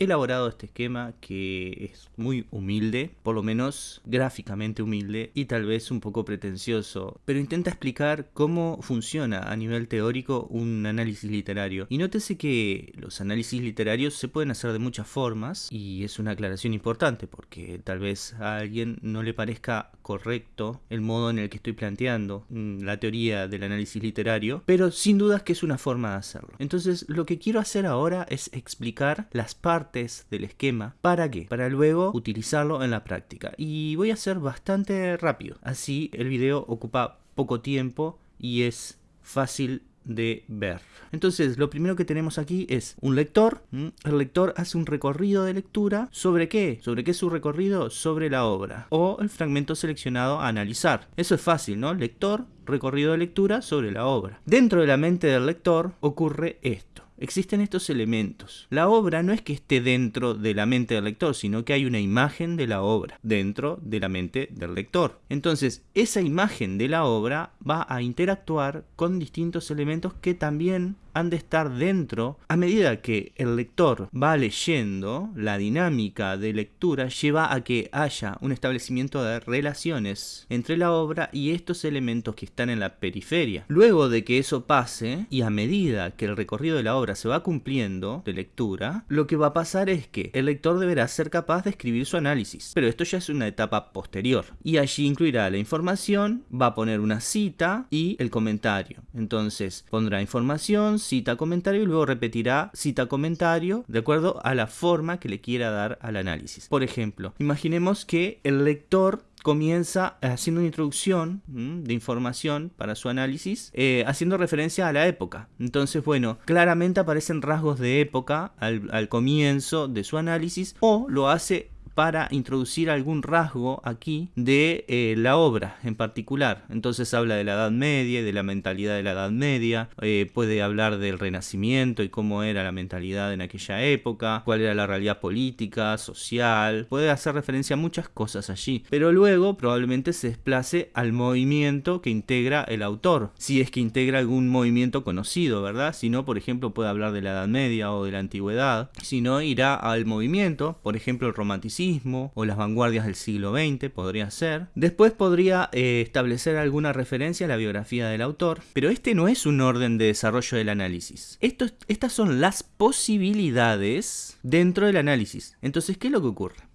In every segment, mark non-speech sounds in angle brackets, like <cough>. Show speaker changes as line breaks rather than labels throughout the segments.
elaborado este esquema que es muy humilde, por lo menos gráficamente humilde y tal vez un poco pretencioso, pero intenta explicar cómo funciona a nivel teórico un análisis literario. Y nótese que los análisis literarios se pueden hacer de muchas formas y es una aclaración importante porque tal vez a alguien no le parezca correcto el modo en el que estoy planteando mm, la teoría del análisis literario, pero sin dudas que es una forma de hacerlo. Entonces lo que quiero hacer ahora es explicar las partes del esquema. ¿Para qué? Para luego utilizarlo en la práctica. Y voy a ser bastante rápido. Así el video ocupa poco tiempo y es fácil de ver. Entonces, lo primero que tenemos aquí es un lector. El lector hace un recorrido de lectura. ¿Sobre qué? ¿Sobre qué es su recorrido? Sobre la obra. O el fragmento seleccionado a analizar. Eso es fácil, ¿no? Lector, recorrido de lectura sobre la obra. Dentro de la mente del lector ocurre esto existen estos elementos. La obra no es que esté dentro de la mente del lector, sino que hay una imagen de la obra dentro de la mente del lector. Entonces, esa imagen de la obra va a interactuar con distintos elementos que también han de estar dentro a medida que el lector va leyendo la dinámica de lectura lleva a que haya un establecimiento de relaciones entre la obra y estos elementos que están en la periferia. Luego de que eso pase y a medida que el recorrido de la obra se va cumpliendo de lectura lo que va a pasar es que el lector deberá ser capaz de escribir su análisis. Pero esto ya es una etapa posterior. Y allí incluirá la información va a poner una cita y el comentario. Entonces pondrá información cita comentario y luego repetirá cita comentario de acuerdo a la forma que le quiera dar al análisis. Por ejemplo, imaginemos que el lector comienza haciendo una introducción de información para su análisis, eh, haciendo referencia a la época. Entonces, bueno, claramente aparecen rasgos de época al comienzo de su análisis o lo hace para introducir algún rasgo aquí de eh, la obra en particular. Entonces habla de la Edad Media, de la mentalidad de la Edad Media, eh, puede hablar del Renacimiento y cómo era la mentalidad en aquella época, cuál era la realidad política, social, puede hacer referencia a muchas cosas allí, pero luego probablemente se desplace al movimiento que integra el autor, si es que integra algún movimiento conocido, ¿verdad? Si no, por ejemplo, puede hablar de la Edad Media o de la Antigüedad, si no, irá al movimiento, por ejemplo, el romanticismo, o las vanguardias del siglo XX, podría ser. Después podría eh, establecer alguna referencia a la biografía del autor, pero este no es un orden de desarrollo del análisis. estas son las posibilidades dentro del análisis. Entonces, ¿qué es lo que ocurre?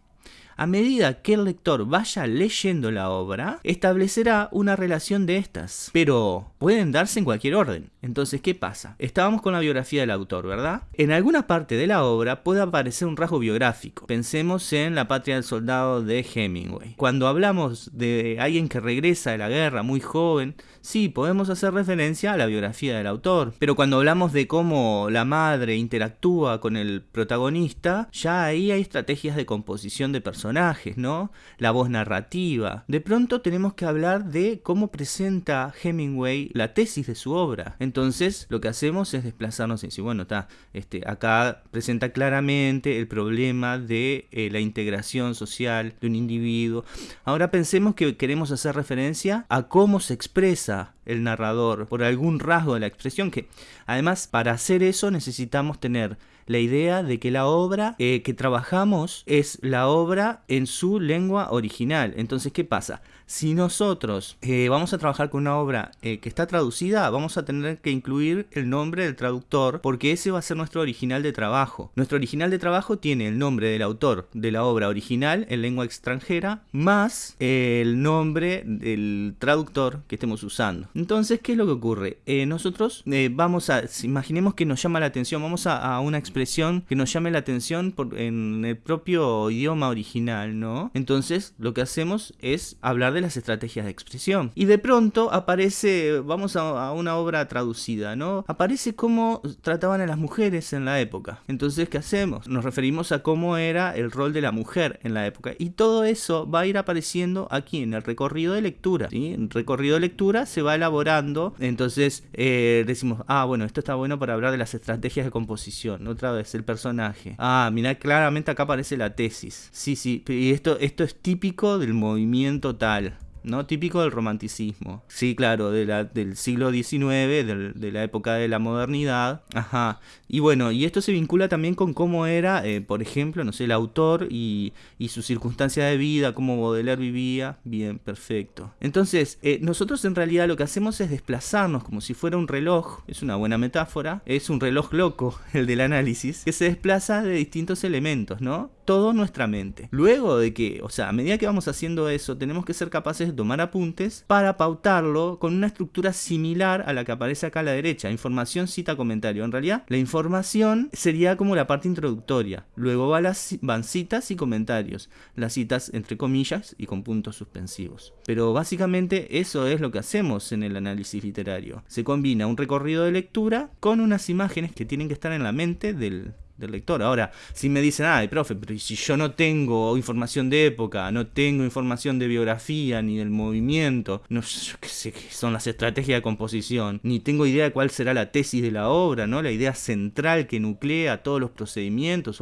A medida que el lector vaya leyendo la obra, establecerá una relación de estas, pero pueden darse en cualquier orden. Entonces, ¿qué pasa? Estábamos con la biografía del autor, ¿verdad? En alguna parte de la obra puede aparecer un rasgo biográfico. Pensemos en La patria del soldado de Hemingway. Cuando hablamos de alguien que regresa de la guerra muy joven, sí, podemos hacer referencia a la biografía del autor. Pero cuando hablamos de cómo la madre interactúa con el protagonista, ya ahí hay estrategias de composición de personajes personajes, ¿no? La voz narrativa. De pronto tenemos que hablar de cómo presenta Hemingway la tesis de su obra. Entonces, lo que hacemos es desplazarnos y decir, bueno, está, este, acá presenta claramente el problema de eh, la integración social de un individuo. Ahora pensemos que queremos hacer referencia a cómo se expresa el narrador por algún rasgo de la expresión que además para hacer eso necesitamos tener la idea de que la obra eh, que trabajamos es la obra en su lengua original. Entonces, ¿qué pasa? Si nosotros eh, vamos a trabajar con una obra eh, que está traducida, vamos a tener que incluir el nombre del traductor porque ese va a ser nuestro original de trabajo. Nuestro original de trabajo tiene el nombre del autor de la obra original en lengua extranjera más el nombre del traductor que estemos usando. Entonces, ¿qué es lo que ocurre? nosotros vamos a, imaginemos que nos llama la atención, vamos a, a una expresión que nos llame la atención en el propio idioma original, ¿no? Entonces lo que hacemos es hablar de las estrategias de expresión. Y de pronto aparece, vamos a, una obra traducida, ¿no? Aparece cómo trataban a las mujeres en la época. Entonces, ¿qué hacemos? Nos referimos a cómo era el rol de la mujer en la época. Y todo eso va a ir apareciendo aquí en el recorrido de lectura. ¿sí? En el recorrido de lectura se va elaborando. Entonces eh, decimos, ah, bueno, esto está bueno para hablar de las estrategias de composición. Otra vez, el personaje. Ah, mira, claramente acá aparece la tesis. Sí, sí, y esto, esto es típico del movimiento tal. ¿No? Típico del romanticismo. Sí, claro, de la, del siglo XIX, de la época de la modernidad. Ajá. Y bueno, y esto se vincula también con cómo era, eh, por ejemplo, no sé, el autor y, y su circunstancia de vida, cómo Baudelaire vivía. Bien, perfecto. Entonces, eh, nosotros en realidad lo que hacemos es desplazarnos como si fuera un reloj. Es una buena metáfora. Es un reloj loco, <laughs> el del análisis, que se desplaza de distintos elementos, ¿no? Todo nuestra mente. Luego de que, o sea, a medida que vamos haciendo eso, tenemos que ser capaces de tomar apuntes para pautarlo con una estructura similar a la que aparece acá a la derecha. Información, cita, comentario. En realidad, la información sería como la parte introductoria. Luego van citas y comentarios. Las citas entre comillas y con puntos suspensivos. Pero básicamente eso es lo que hacemos en el análisis literario. Se combina un recorrido de lectura con unas imágenes que tienen que estar en la mente del, del lector. Ahora, si me dicen, ay, profe, pero si yo no tengo información de época, no tengo información de biografía ni del movimiento, no yo qué sé qué son las estrategias de composición, ni tengo idea de cuál será la tesis de la obra, ¿no? La idea central que nuclea todos los procedimientos,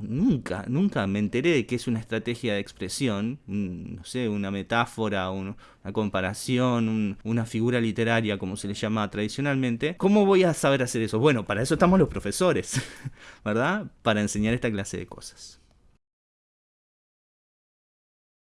nunca, nunca me enteré de qué es una estrategia de expresión, no sé, una metáfora, una comparación, una figura literaria, como se le llama tradicionalmente. ¿Cómo voy a saber hacer eso? Bueno, para eso estamos los profesores. <laughs> ¿verdad? Para enseñar esta clase de cosas.